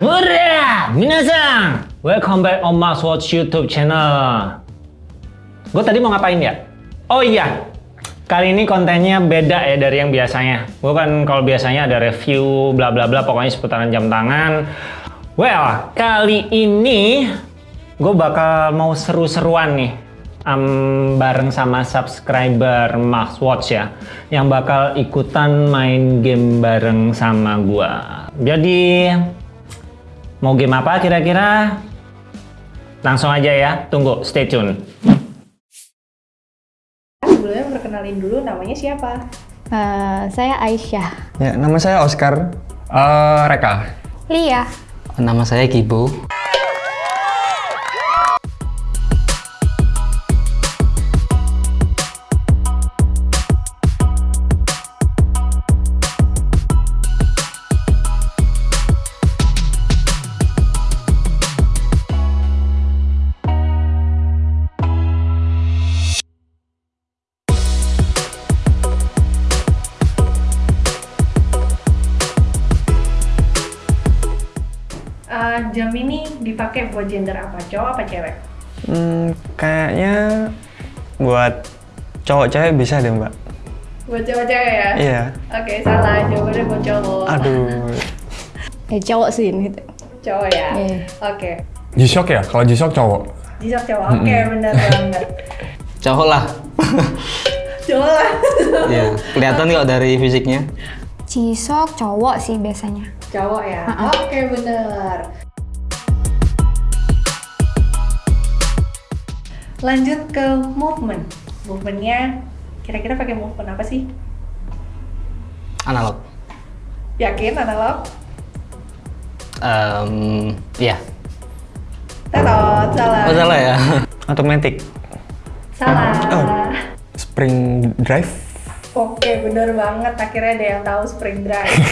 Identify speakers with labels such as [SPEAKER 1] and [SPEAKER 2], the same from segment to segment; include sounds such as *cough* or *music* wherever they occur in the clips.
[SPEAKER 1] Hurra! Minasang! Welcome back on Mas Watch YouTube channel. Gue tadi mau ngapain ya? Oh iya, kali ini kontennya beda ya dari yang biasanya. Gue kan kalau biasanya ada review bla bla bla pokoknya seputaran jam tangan. Well, kali ini gue bakal mau seru-seruan nih um, bareng sama subscriber Max Watch ya yang bakal ikutan main game bareng sama gue. Jadi mau game apa kira-kira? Langsung aja ya, tunggu, stay tune.
[SPEAKER 2] Sebelumnya perkenalin dulu namanya siapa?
[SPEAKER 3] Eh, saya Aisyah.
[SPEAKER 4] Ya, nama saya Oscar. Eh, Reka.
[SPEAKER 3] Lia.
[SPEAKER 5] Nama saya Kibo.
[SPEAKER 2] Jam ini dipakai buat gender apa? Cowok apa cewek?
[SPEAKER 4] Hmm, kayaknya buat cowok cewek bisa deh, Mbak.
[SPEAKER 2] Buat cowok-cewek ya?
[SPEAKER 4] Iya.
[SPEAKER 2] Oke, salah. Jawabannya buat cowok.
[SPEAKER 4] Aduh. *laughs*
[SPEAKER 3] Eh, cowok sih ini.
[SPEAKER 2] Cowok ya?
[SPEAKER 3] Iya.
[SPEAKER 2] Oke.
[SPEAKER 4] G-Shock ya? Kalau G-Shock cowok.
[SPEAKER 2] Jisok cowok. Oke, benar banget. *laughs*
[SPEAKER 5] Cowok lah. *laughs*
[SPEAKER 2] Cowok lah.
[SPEAKER 5] Iya, kelihatan kok dari fisiknya.
[SPEAKER 3] Cisok cowok sih biasanya.
[SPEAKER 2] cowok ya? Oke, benar. Lanjut ke movement. Movementnya kira-kira pakai movement apa sih?
[SPEAKER 5] Analog.
[SPEAKER 2] Yakin analog?
[SPEAKER 5] Em, iya.
[SPEAKER 2] Tetot, salah.
[SPEAKER 5] Oh salah ya.
[SPEAKER 4] Automatic.
[SPEAKER 2] Salah.
[SPEAKER 4] Oh. Spring drive.
[SPEAKER 2] Oke, bener banget. Akhirnya ada yang tahu spring drive. *laughs*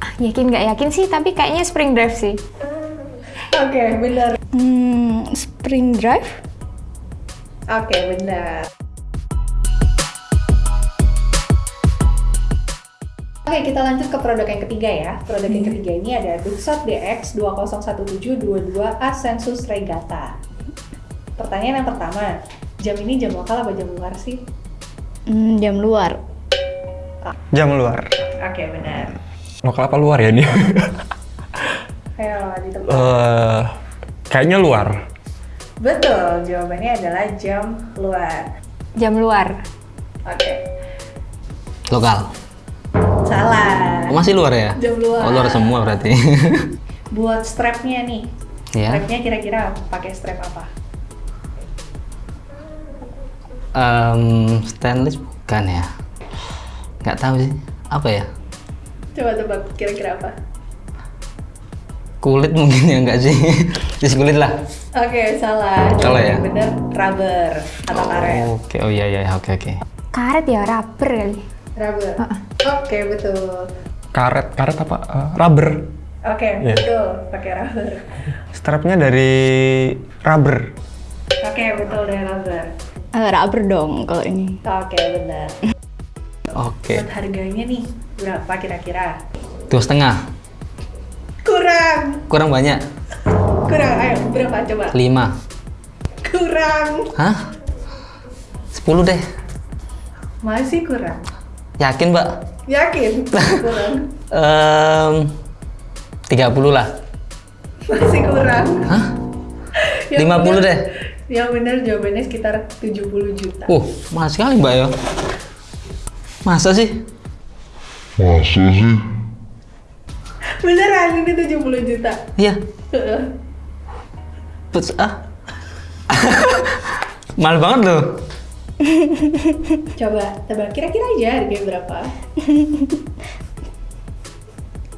[SPEAKER 3] Ah, yakin nggak yakin sih, tapi kayaknya spring drive sih.
[SPEAKER 2] Oke, bener.
[SPEAKER 3] Hmm, spring drive?
[SPEAKER 2] Oke, bener. Oke, kita lanjut ke produk yang ketiga ya. Produk yang ketiga ini ada Duxot DX 201722 Asensus Regata. Pertanyaan yang pertama, jam ini jam lokal apa jam luar sih?
[SPEAKER 3] Hmm, jam luar.
[SPEAKER 4] Jam luar.
[SPEAKER 2] Oke, benar.
[SPEAKER 4] Lokal apa luar ya ini?
[SPEAKER 2] Ayo, di tempat.
[SPEAKER 4] Eh, kayaknya luar.
[SPEAKER 2] Betul, jawabannya adalah jam luar.
[SPEAKER 3] Jam luar.
[SPEAKER 2] Oke,
[SPEAKER 5] Lokal.
[SPEAKER 2] salah.
[SPEAKER 5] Oh, masih luar ya?
[SPEAKER 2] Jam luar.
[SPEAKER 5] Oh, luar semua berarti. *laughs*
[SPEAKER 2] Buat strapnya nih,
[SPEAKER 5] ya.
[SPEAKER 2] strapnya kira-kira pakai strap apa?
[SPEAKER 5] Em, stainless bukan ya? Nggak tahu sih. Apa ya?
[SPEAKER 2] Coba tebak, kira-kira apa?
[SPEAKER 5] Kulit mungkin ya enggak sih? *laughs* Tis kulit lah.
[SPEAKER 2] Oke, salah.
[SPEAKER 5] Salah ya?
[SPEAKER 2] Yang Bener, rubber atau karet.
[SPEAKER 5] Oke, oh iya iya oke oke.
[SPEAKER 3] Karet ya, rubber kali.
[SPEAKER 2] Rubber. Oke, betul.
[SPEAKER 4] Karet, karet apa? Eh, rubber.
[SPEAKER 2] Oke,
[SPEAKER 4] Iya.
[SPEAKER 2] betul. Pakai rubber.
[SPEAKER 4] Strapnya dari rubber.
[SPEAKER 2] Oke, betul dari rubber.
[SPEAKER 3] Eh, rubber dong kalau ini.
[SPEAKER 2] Oke, benar.
[SPEAKER 5] Oke.
[SPEAKER 2] Buat harganya nih, berapa kira-kira?
[SPEAKER 5] Dua setengah.
[SPEAKER 2] Kurang.
[SPEAKER 5] Kurang banyak.
[SPEAKER 2] Kurang. Ayo, berapa coba?
[SPEAKER 5] Lima.
[SPEAKER 2] Kurang.
[SPEAKER 5] Hah? Sepuluh deh.
[SPEAKER 2] Masih kurang.
[SPEAKER 5] Yakin mbak?
[SPEAKER 2] Yakin? *laughs* kurang.
[SPEAKER 5] Em, 30 lah.
[SPEAKER 2] Masih kurang.
[SPEAKER 5] Hah? *laughs*
[SPEAKER 2] Yang
[SPEAKER 5] 50
[SPEAKER 2] benar-
[SPEAKER 5] deh.
[SPEAKER 2] Yang benar jawabannya sekitar 70 juta.
[SPEAKER 5] Uh, mahal sekali mbak ya. Masa sih?
[SPEAKER 2] Beneran ini 70 juta.
[SPEAKER 5] Iya. Puts, ah. *laughs* mahal banget loh.
[SPEAKER 2] Coba tebak kira-kira aja harganya berapa?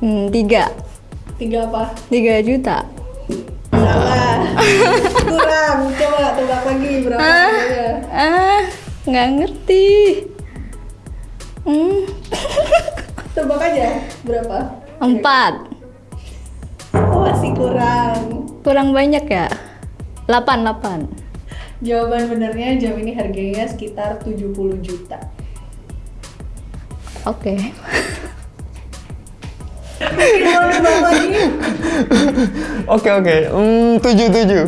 [SPEAKER 3] Hmm, tiga.
[SPEAKER 2] Tiga apa?
[SPEAKER 3] Tiga juta.
[SPEAKER 2] Salah. Kurang. Coba tebak lagi berapa harganya?
[SPEAKER 3] Ah, nggak ngerti. Hmm,
[SPEAKER 2] Tebak aja berapa?
[SPEAKER 3] Empat.
[SPEAKER 2] Oh, masih kurang.
[SPEAKER 3] Kurang banyak ya? Delapan, delapan.
[SPEAKER 2] Jawaban benernya jam ini harganya sekitar 70 juta.
[SPEAKER 3] Oke. *laughs*
[SPEAKER 4] Oke oke, hmm, tujuh tujuh.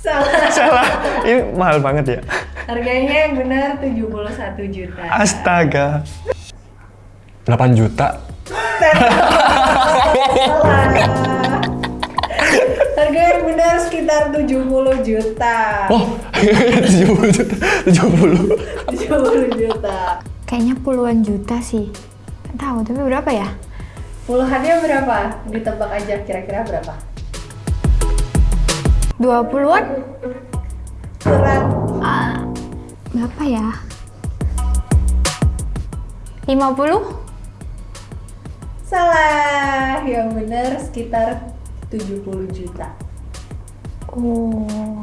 [SPEAKER 2] Salah.
[SPEAKER 4] Salah, ini mahal banget ya.
[SPEAKER 2] Harganya yang benar 71 juta.
[SPEAKER 4] Astaga.
[SPEAKER 6] 8 juta.
[SPEAKER 2] Harga yang benar sekitar 70 juta.
[SPEAKER 6] Oh, 70 juta. 70.
[SPEAKER 2] 70 juta.
[SPEAKER 3] Kayaknya puluhan juta sih. Nggak tahu, tapi berapa ya?
[SPEAKER 2] Puluhannya berapa? Ditebak aja kira-kira berapa?
[SPEAKER 3] 20-an?
[SPEAKER 2] Berat.
[SPEAKER 3] Ah, berapa ya? 50?
[SPEAKER 2] Salah. Yang benar sekitar 70 juta.
[SPEAKER 3] Oh.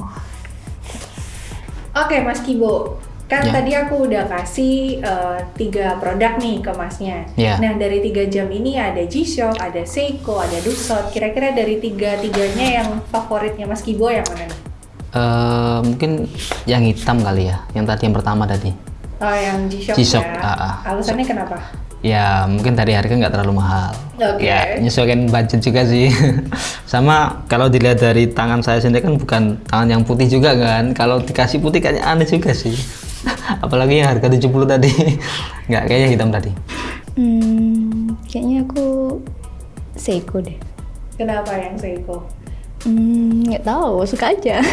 [SPEAKER 2] Oke, Mas Kibo. Kan
[SPEAKER 5] Ya.
[SPEAKER 2] tadi aku udah kasih eh, tiga produk nih ke Masnya.
[SPEAKER 5] Ya.
[SPEAKER 2] Nah, dari tiga jam ini ada G-Shock, ada Seiko, ada Duxot. Kira-kira dari tiga-tiganya yang favoritnya Mas Kibo yang mana nih?
[SPEAKER 5] Eh, mungkin yang hitam kali ya, yang tadi yang pertama tadi.
[SPEAKER 2] Oh, yang G-Shock,
[SPEAKER 5] G-Shock,
[SPEAKER 2] ya.
[SPEAKER 5] ah, ah.
[SPEAKER 2] Alasannya kenapa?
[SPEAKER 5] Ya mungkin dari harga nggak terlalu mahal.
[SPEAKER 2] Oke.
[SPEAKER 5] Ya menyesuaikan budget juga sih. *laughs* Sama kalau dilihat dari tangan saya sendiri kan bukan tangan yang putih juga kan. Kalau dikasih putih kayaknya aneh juga sih. *laughs* Apalagi yang harga 70 tadi. *laughs* Nggak kayaknya hitam tadi.
[SPEAKER 3] Hmm, kayaknya aku Seiko deh.
[SPEAKER 2] Kenapa yang Seiko?
[SPEAKER 3] Hmm, nggak tahu, suka aja.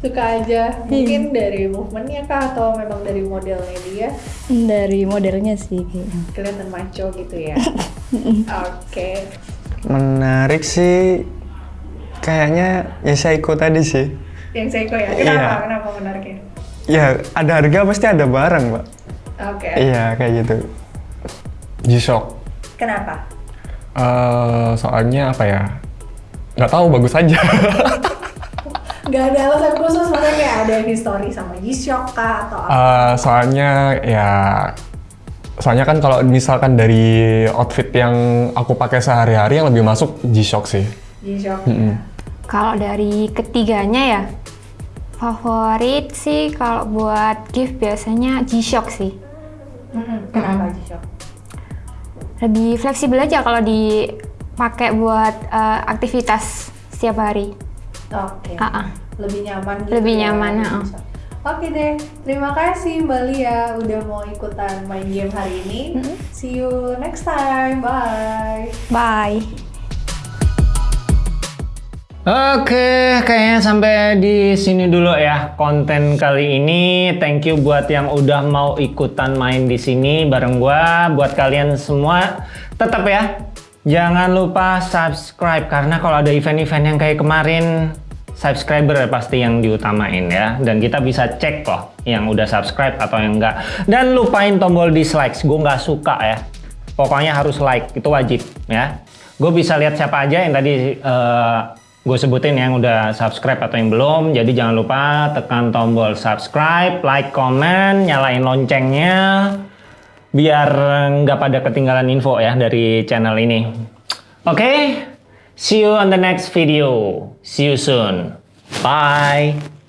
[SPEAKER 2] Suka aja. Mungkin dari movementnya kah atau memang dari modelnya dia
[SPEAKER 3] Dari modelnya sih
[SPEAKER 2] kelihatan maco gitu ya? *laughs* Oke.
[SPEAKER 4] Menarik sih. Kayaknya ya Seiko tadi sih.
[SPEAKER 2] Yang Seiko ya? Kenapa?
[SPEAKER 4] Iya.
[SPEAKER 2] Kenapa menariknya?
[SPEAKER 4] Ya ada harga pasti ada barang, Mbak.
[SPEAKER 2] Oke.
[SPEAKER 4] Iya kayak gitu.
[SPEAKER 6] G-Shock.
[SPEAKER 2] Kenapa?
[SPEAKER 6] Eh, soalnya apa ya? Nggak tahu, bagus aja. *laughs*
[SPEAKER 2] Gak ada alasan khusus, maksudnya kayak ada history sama G-Shock kah atau apa?
[SPEAKER 6] Eh, soalnya ya soalnya kan kalau misalkan dari outfit yang aku pakai sehari-hari yang lebih masuk G-Shock sih.
[SPEAKER 2] G-Shock
[SPEAKER 6] Mm-mm.
[SPEAKER 2] ya.
[SPEAKER 3] Kalau dari ketiganya ya, favorit sih kalau buat gift biasanya G-Shock sih.
[SPEAKER 2] Kenapa G-Shock?
[SPEAKER 3] Lebih fleksibel aja kalau dipakai buat eh, aktivitas setiap hari.
[SPEAKER 2] Oke.
[SPEAKER 3] Ah, ah.
[SPEAKER 2] Lebih nyaman gitu
[SPEAKER 3] Lebih
[SPEAKER 2] ya,
[SPEAKER 3] nyaman, ah.
[SPEAKER 2] G-Shock. Oke deh, terima kasih Mbak Lia udah mau ikutan main game hari ini. See you next time, bye.
[SPEAKER 3] Bye.
[SPEAKER 1] Oke, kayaknya sampai di sini dulu ya konten kali ini. Thank you buat yang udah mau ikutan main di sini bareng gua. Buat kalian semua, tetap ya jangan lupa subscribe karena kalau ada event-event yang kayak kemarin subscriber pasti yang diutamain ya. Dan kita bisa cek kok yang udah subscribe atau yang enggak. Dan lupain tombol dislike gue nggak suka ya. Pokoknya harus like itu wajib ya. Gue bisa lihat siapa aja yang tadi gue sebutin yang udah subscribe atau yang belum. Jadi jangan lupa tekan tombol subscribe like comment nyalain loncengnya biar nggak pada ketinggalan info ya dari channel ini. Oke see you on the next video. See you soon. Bye